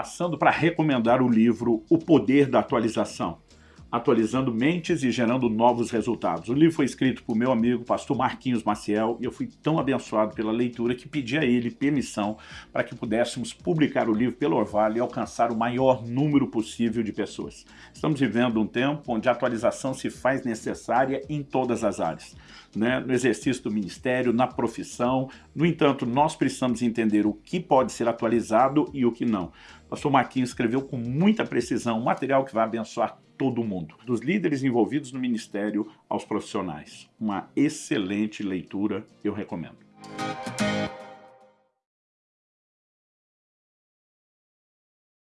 passando para recomendar o livro O Poder da Atualização atualizando mentes e gerando novos resultados. O livro foi escrito por meu amigo pastor Marquinhos Maciel e eu fui tão abençoado pela leitura que pedi a ele permissão para que pudéssemos publicar o livro pelo Orvalho e alcançar o maior número possível de pessoas. Estamos vivendo um tempo onde a atualização se faz necessária em todas as áreas, né? no exercício do ministério, na profissão. No entanto, nós precisamos entender o que pode ser atualizado e o que não. Pastor Marquinhos escreveu com muita precisão um material que vai abençoar todo mundo, dos líderes envolvidos no ministério aos profissionais. Uma excelente leitura, eu recomendo.